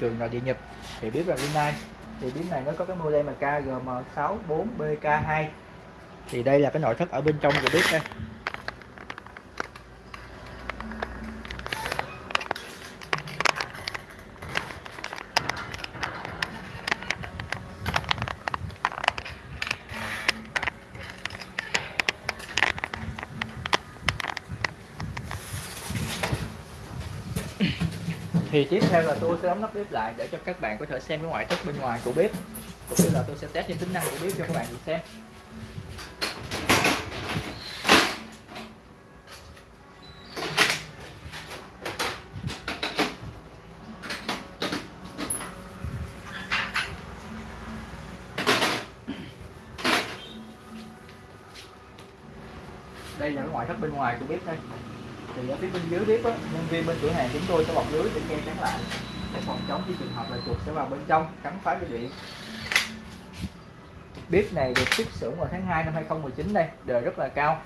trường là địa Nhật. Thì biết là Rinnai thì bếp này nó có cái model là KGM64BK2 thì đây là cái nội thất ở bên trong của bếp đây. Thì tiếp theo là tôi sẽ đóng nắp bếp lại để cho các bạn có thể xem cái ngoại thất bên ngoài của bếp. Cũng như là tôi sẽ test những tính năng của bếp cho các bạn cùng xem. Đây là cái ngoại thất bên ngoài của bếp đây thì ở phía bên dưới bếp á, nhân viên bên cửa hàng chúng tôi sẽ bọc lưới để che chắn lại. Để phòng chống khi trường hợp là chuột sẽ vào bên trong cắn phá dây điện. Bếp này được xuất xưởng vào tháng 2 năm 2019 đây đời rất là cao.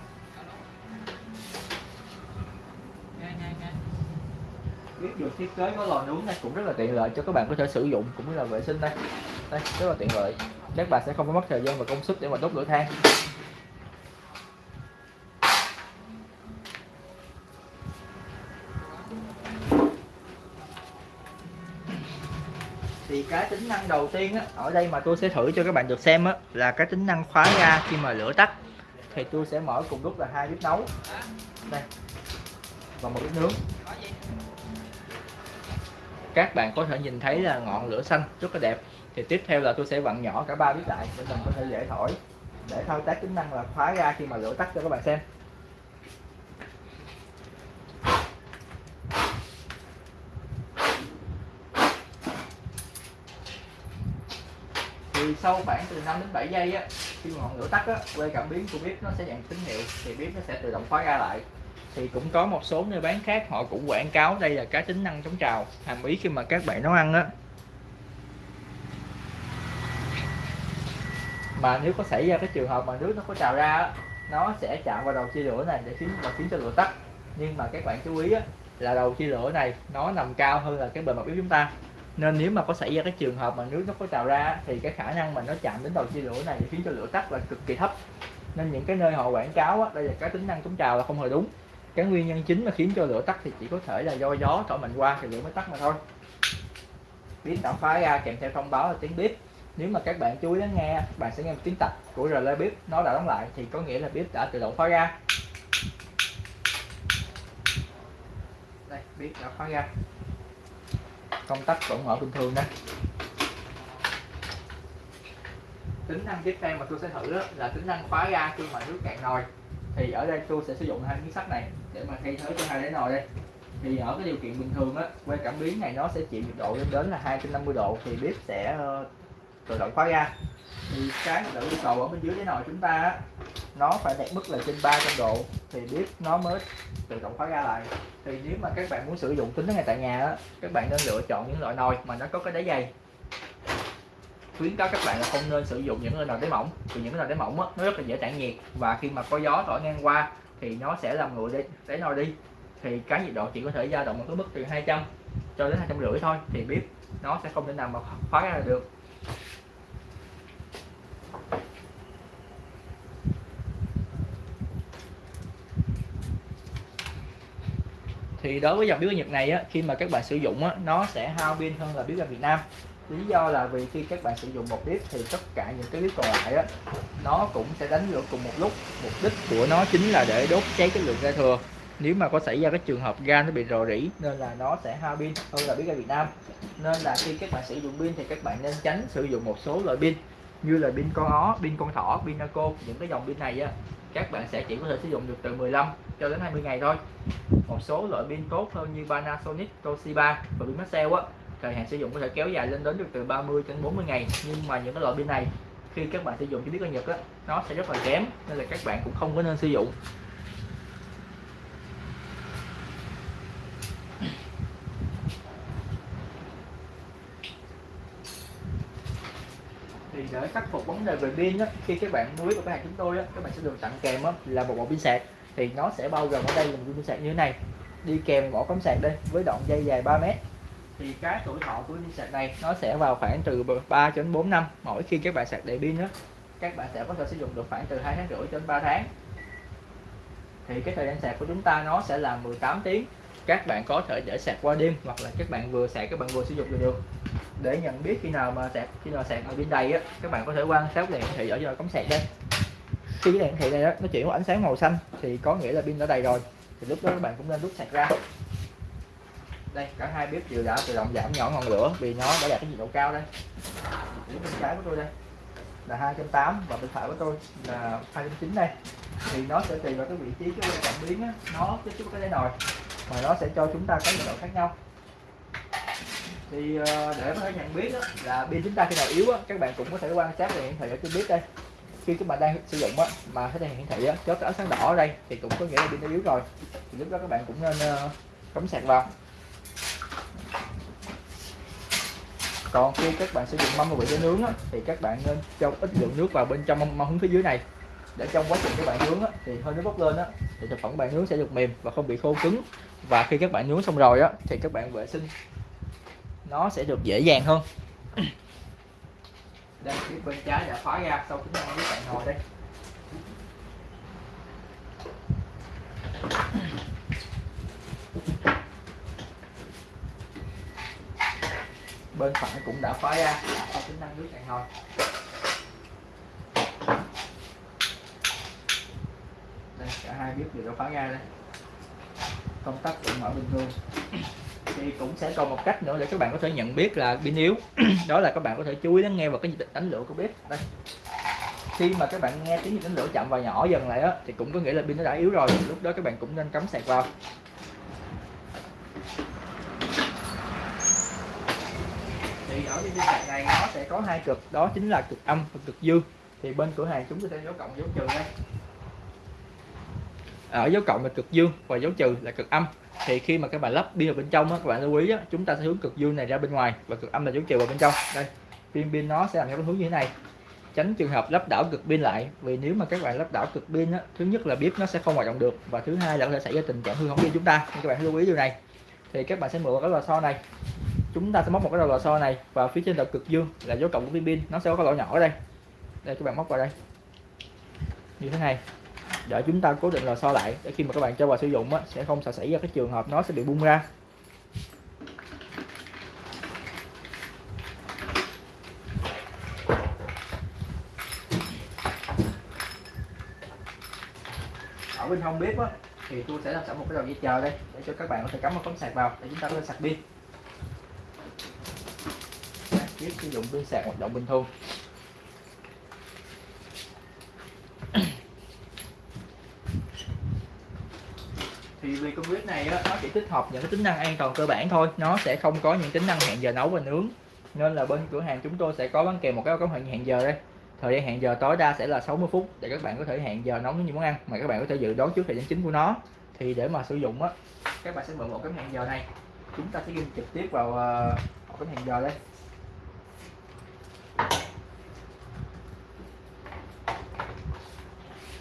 Bếp được thiết kế có lò nướng này cũng rất là tiện lợi cho các bạn có thể sử dụng cũng như là vệ sinh đây. Đây rất là tiện lợi. Các bạn sẽ không có mất thời gian và công sức để mà đốt lửa than thì cái tính năng đầu tiên á, ở đây mà tôi sẽ thử cho các bạn được xem á, là cái tính năng khóa ga khi mà lửa tắt. Thì tôi sẽ mở cùng lúc là hai bếp nấu. Đây. Và một bếp nướng. Các bạn có thể nhìn thấy là ngọn lửa xanh rất là đẹp. Thì tiếp theo là tôi sẽ vặn nhỏ cả ba bếp lại để mình có thể dễ thổi để thao tác tính năng là khóa ga khi mà lửa tắt cho các bạn xem. Thì sau khoảng từ 5 đến 7 giây á khi mà ngọn lửa tắt á quay cảm biến của bếp nó sẽ nhận tín hiệu thì bếp nó sẽ tự động khóa ra lại. Thì cũng có một số nơi bán khác họ cũng quảng cáo đây là cái tính năng chống trào hàm ý khi mà các bạn nấu ăn á. Mà nếu có xảy ra cái trường hợp mà nước nó có trào ra á, nó sẽ chạm vào đầu chia lửa này để khiến và khiến cho lửa tắt. Nhưng mà các bạn chú ý á, là đầu chia lửa này nó nằm cao hơn là cái bề mặt bếp chúng ta nên nếu mà có xảy ra cái trường hợp mà nước nó có trào ra thì cái khả năng mà nó chạm đến đầu chia lửa này khiến cho lửa tắt là cực kỳ thấp. Nên những cái nơi họ quảng cáo á, đây là cái tính năng chống trào là không hề đúng. Cái nguyên nhân chính mà khiến cho lửa tắt thì chỉ có thể là do gió thổi mạnh qua thì lửa mới tắt mà thôi. Bếp đã phá ra kèm theo thông báo là tiếng bếp nếu mà các bạn chú ý lắng nghe bạn sẽ nghe một tiếng tạch của relay bếp nó đã đóng lại thì có nghĩa là bếp đã tự động khóa ra. Đây bếp đã khóa ra công tắc vẫn mở bình thường đó. Tính năng tiếp theo mà tôi sẽ thử đó là tính năng khóa ga khi mà nước cạn nồi. Thì ở đây tôi sẽ sử dụng hai miếng sắt này để mà thay thế cho hai đáy nồi đây. Thì ở cái điều kiện bình thường á que cảm biến này nó sẽ chịu nhiệt độ lên đến là 250 độ thì bếp sẽ ờ, tự động khóa ga thì cái nhiệt độ yêu cầu ở bên dưới đáy nồi chúng ta á, nó phải đạt mức là trên 300 độ thì bếp nó mới tự động khóa ra lại. Thì nếu mà các bạn muốn sử dụng tính ngay tại nhà á, các bạn nên lựa chọn những loại nồi mà nó có cái đáy dày. Khuyến cáo các bạn là không nên sử dụng những nồi đáy mỏng vì những nồi đáy mỏng á, nó rất là dễ tản nhiệt và khi mà có gió thổi ngang qua thì nó sẽ làm nguội đáy, đáy nồi đi. Thì cái nhiệt độ chỉ có thể dao động ở cái mức từ 200 cho đến hai trăm rưỡi thôi thì bếp nó sẽ không thể nào mà khóa ra được. Thì đối với dòng bếp ga Nhật này á, khi mà các bạn sử dụng á, nó sẽ hao pin hơn là bếp ga Việt Nam. Lý do là vì khi các bạn sử dụng một bếp thì tất cả những cái bếp còn lại á, nó cũng sẽ đánh lửa cùng một lúc. Mục đích của nó chính là để đốt cháy cái lượng ga thừa. Nếu mà có xảy ra cái trường hợp ga nó bị rò rỉ nên là nó sẽ hao pin hơn là bếp ga Việt Nam. Nên là khi các bạn sử dụng pin thì các bạn nên tránh sử dụng một số loại pin như là pin con ó, pin con thỏ, pin naco. Những cái dòng pin này á các bạn sẽ chỉ có thể sử dụng được từ 15 cho đến 20 ngày thôi. Một số loại pin tốt hơn như Panasonic, Toshiba và pin Maxell á thời hạn sử dụng có thể kéo dài lên đến được từ 30 đến 40 ngày. Nhưng mà những cái loại pin này khi các bạn sử dụng cho biết ở Nhật á nó sẽ rất là kém nên là các bạn cũng không có nên sử dụng thì để khắc phục vấn đề về pin á, khi các bạn mua vào cái hàng chúng tôi á, các bạn sẽ được tặng kèm á, là một bộ pin sạc. Thì nó sẽ bao gồm ở đây là một pin sạc như thế này. Đi kèm một cắm sạc đây, với đoạn dây dài 3 mét. Thì cái tuổi thọ của pin sạc này, nó sẽ vào khoảng từ 3 đến 4 năm mỗi khi các bạn sạc đầy pin đó các bạn sẽ có thể sử dụng được khoảng từ 2 tháng rưỡi đến 3 tháng. Thì cái thời gian sạc của chúng ta nó sẽ là 18 tiếng. Các bạn có thể để sạc qua đêm, hoặc là các bạn vừa sạc các bạn vừa sử dụng được để nhận biết khi nào mà sạc khi nào sạc ở bên đầy á các bạn có thể quan sát đèn hiển thị ở trên cắm sạc đây. Khi cái đèn hiển thị này đó, nó chuyển qua ánh sáng màu xanh thì có nghĩa là pin đã đầy rồi. Thì lúc đó các bạn cũng nên rút sạc ra. Đây cả hai bếp đều đã tự động giảm nhỏ ngọn lửa vì nó đã đạt cái nhiệt độ cao đây. Bên trái của tôi đây là 280 và bên phải của tôi là 209 đây. Thì nó sẽ tùy vào cái vị trí cái cảm biến á, nó tiếp xúc cái nồi mà nó sẽ cho chúng ta cái nhiệt độ khác nhau thì ờ, để có thể nhận biết đó, là pin chúng ta khi nào yếu á, các bạn cũng có thể quan sát đèn hiển thị ở trên bếp đây. Khi các bạn đang sử dụng á, mà cái đèn hiển thị á, chớp ánh sáng đỏ ở đây thì cũng có nghĩa là pin nó yếu rồi. Thì lúc đó các bạn cũng nên ờ, cắm sạc vào. Còn khi các bạn sử dụng mâm bị để nướng á, thì các bạn nên cho ít lượng nước vào bên trong mâm, mâm hướng phía dưới này. Để trong quá trình các bạn nướng á, thì hơi nước bốc lên á, thì thực phẩm bạn nướng sẽ được mềm và không bị khô cứng. Và khi các bạn nướng xong rồi á, thì các bạn vệ sinh nó sẽ được dễ dàng hơn. Đây, phía bên trái đã khóa ra, sau chúng ta với bạn ngồi đây. Bên phải cũng đã khóa ra, sau tính năng nước cạn nồi đây, cả hai bếp đều đã khóa ra đây. Công tắc cũng mở bình thường thì cũng sẽ còn một cách nữa để các bạn có thể nhận biết là pin yếu. Đó là các bạn có thể chú ý lắng nghe vào cái nhịp đánh lửa của bếp. Đây. Khi mà các bạn nghe tiếng nhịp đánh lửa chậm và nhỏ dần lại á, thì cũng có nghĩa là pin nó đã yếu rồi. Lúc đó các bạn cũng nên cắm sạc vào. Thì ở pin sạc này nó sẽ có hai cực. Đó chính là cực âm và cực dương. Thì bên cửa hàng chúng tôi sẽ dấu cộng dấu trừ đây ở dấu cộng là cực dương và dấu trừ là cực âm. Thì khi mà các bạn lắp pin vào bên trong á, các bạn lưu ý á, chúng ta sẽ hướng cực dương này ra bên ngoài và cực âm là dấu trừ vào bên trong. Đây pin pin nó sẽ làm theo hướng như thế này. Tránh trường hợp lắp đảo cực pin lại vì nếu mà các bạn lắp đảo cực pin á, thứ nhất là bếp nó sẽ không hoạt động được và thứ hai là có thể xảy ra tình trạng hư hỏng pin chúng ta. Nên các bạn lưu ý điều này. Thì các bạn sẽ mượn cái lò xo này. Chúng ta sẽ móc một cái đầu lò xo này và phía trên đầu cực dương là dấu cộng của pin pin. Nó sẽ có cái lỗ nhỏ ở đây. Đây các bạn móc vào đây. Như thế này để chúng ta cố định lò xo lại để khi mà các bạn cho vào sử dụng á, sẽ không xảy ra cái trường hợp nó sẽ bị bung ra. Ở bên hông bếp á, thì tôi sẽ làm sẵn một cái đầu dây chờ đây để cho các bạn có thể cắm một tấm sạc vào để chúng ta có thể sạc pin. Sử dụng pin sạc hoạt động bình thường. Thì vì con bếp này á, nó chỉ tích hợp những cái tính năng an toàn cơ bản thôi. Nó sẽ không có những tính năng hẹn giờ nấu và nướng. Nên là bên cửa hàng chúng tôi sẽ có bán kèm một cái công hẹn hẹn giờ đây. Thời gian hẹn giờ tối đa sẽ là 60 phút để các bạn có thể hẹn giờ nấu những món ăn mà các bạn có thể dự đoán trước thời gian chính của nó. Thì để mà sử dụng á các bạn sẽ mượn một cái hẹn giờ này. Chúng ta sẽ ghi trực tiếp vào uh, một cái hẹn giờ đây.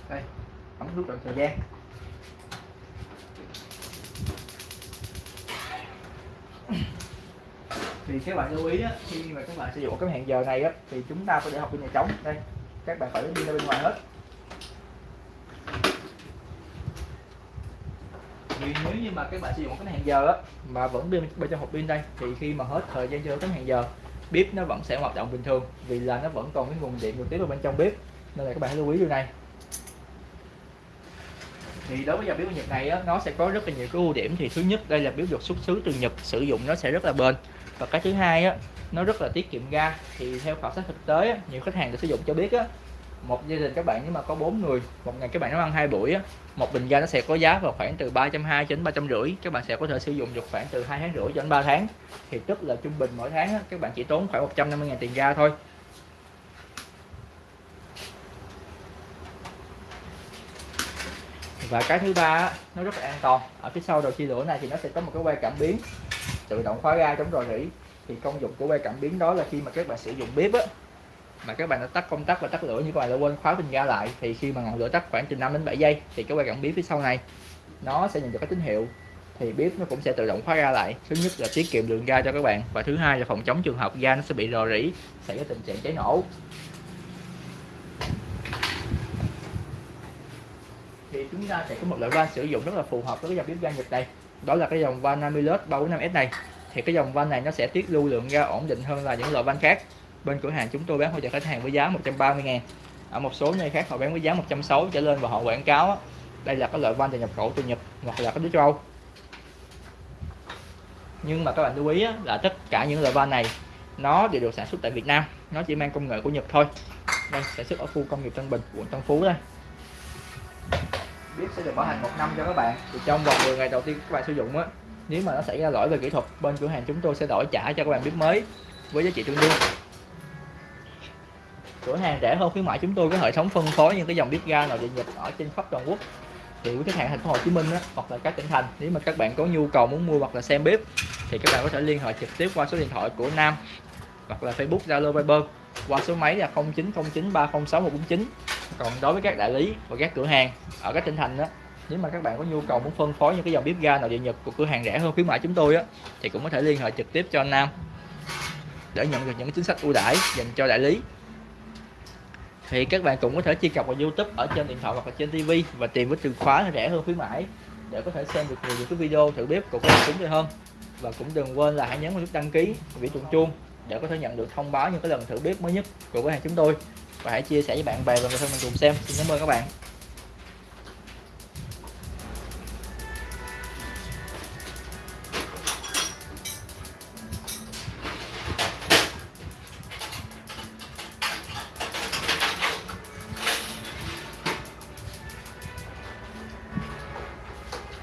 Đây ấn nút chọn thời gian. Thì các bạn lưu ý á, khi mà các bạn sử dụng cái hẹn giờ này á, thì chúng ta phải để học pin nhà trống. Đây các bạn phải lấy pin ra bên ngoài hết. Vì nếu như mà các bạn sử dụng cái hẹn giờ á, mà vẫn pin bên trong hộp pin đây thì khi mà hết thời gian cho cái hẹn giờ bếp nó vẫn sẽ hoạt động bình thường vì là nó vẫn còn cái nguồn điện được tiếp vào bên trong bếp. Nên là các bạn hãy lưu ý điều này thì đối với dòng bếp Nhật này á, nó sẽ có rất là nhiều cái ưu điểm. Thì thứ nhất đây là biếu được xuất xứ từ Nhật sử dụng nó sẽ rất là bền. Và cái thứ hai á nó rất là tiết kiệm ga. Thì theo khảo sát thực tế á, nhiều khách hàng được sử dụng cho biết á một gia đình các bạn nếu mà có bốn người một ngày các bạn nấu ăn hai buổi á một bình ga nó sẽ có giá vào khoảng từ ba trăm hai đến ba trăm rưỡi. Các bạn sẽ có thể sử dụng được khoảng từ hai tháng rưỡi cho đến 3 tháng. Thì tức là trung bình mỗi tháng á, các bạn chỉ tốn khoảng 150 ngàn tiền ga thôi. Và cái thứ ba nó rất là an toàn. Ở phía sau đầu chia lửa này thì nó sẽ có một cái que cảm biến tự động khóa ga chống rò rỉ. Thì công dụng của que cảm biến đó là khi mà các bạn sử dụng bếp á, mà các bạn đã tắt công tắc và tắt lửa như các bạn đã quên khóa bình ga lại, thì khi mà ngọn lửa tắt khoảng từ 5 đến 7 giây thì cái que cảm biến phía sau này, nó sẽ nhận được cái tín hiệu. Thì bếp nó cũng sẽ tự động khóa ga lại. Thứ nhất là tiết kiệm lượng ga cho các bạn và thứ hai là phòng chống trường hợp ga nó sẽ bị rò rỉ xảy ra tình trạng cháy nổ. Thì chúng ta sẽ có một loại van sử dụng rất là phù hợp với cái dòng bếp ga Nhật này. Đó là cái dòng van Amilus 345S này. Thì cái dòng van này nó sẽ tiết lưu lượng ga ổn định hơn là những loại van khác. Bên cửa hàng chúng tôi bán hỗ trợ khách hàng với giá 130 ngàn. Ở một số nơi khác họ bán với giá 160 trở lên và họ quảng cáo đây là cái loại van nhập khẩu từ Nhật hoặc là cái nước châu Âu. Nhưng mà các bạn lưu ý là tất cả những loại van này nó đều được sản xuất tại Việt Nam. Nó chỉ mang công nghệ của Nhật thôi. Đây, sản xuất ở khu công nghiệp Tân Bình, quận Tân Phú đây bếp sẽ được bảo hành một năm cho các bạn. Thì trong vòng 10 ngày đầu tiên các bạn sử dụng á nếu mà nó xảy ra lỗi về kỹ thuật bên cửa hàng chúng tôi sẽ đổi trả cho các bạn bếp mới với giá trị tương đương. Cửa hàng rẻ hơn khuyến mại chúng tôi có hệ thống phân phối những cái dòng bếp ga nội địa nhật ở trên khắp toàn quốc. Thì quý khách hàng thành phố Hồ Chí Minh á, hoặc là các tỉnh thành nếu mà các bạn có nhu cầu muốn mua hoặc là xem bếp thì các bạn có thể liên hệ trực tiếp qua số điện thoại của Nam hoặc là Facebook Zalo Viber qua số máy là 0909306149 còn đối với các đại lý và các cửa hàng, ở các tỉnh thành đó, nếu mà các bạn có nhu cầu muốn phân phối những cái dòng bếp ga nội địa nhật của cửa hàng rẻ hơn khuyến mại chúng tôi á, thì cũng có thể liên hệ trực tiếp cho anh Nam để nhận được những chính sách ưu đãi dành cho đại lý. Thì các bạn cũng có thể truy cập vào YouTube ở trên điện thoại hoặc là trên TV và tìm với từ khóa rẻ hơn khuyến mãi để có thể xem được nhiều những cái video thử bếp của các chúng tôi hơn. Và cũng đừng quên là hãy nhấn vào nút đăng ký, biểu tượng chuông để có thể nhận được thông báo những cái lần thử bếp mới nhất của cửa hàng chúng tôi và hãy chia sẻ với bạn bè và người thân mình cùng xem. Xin cảm ơn các bạn.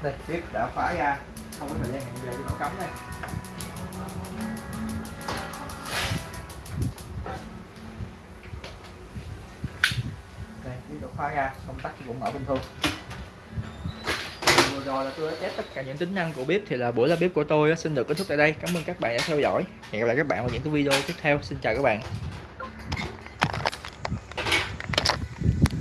Đây tiếp đã khóa ra. Không có thời gian hẹn giờ cho nó cắm đây. Khóa ra công tắc cũng mở bình thường. Vừa rồi là tôi đã test tất cả những tính năng của bếp thì là buổi ra bếp của tôi xin được kết thúc tại đây. Cảm ơn các bạn đã theo dõi. Hẹn gặp lại các bạn vào những cái video tiếp theo. Xin chào các bạn.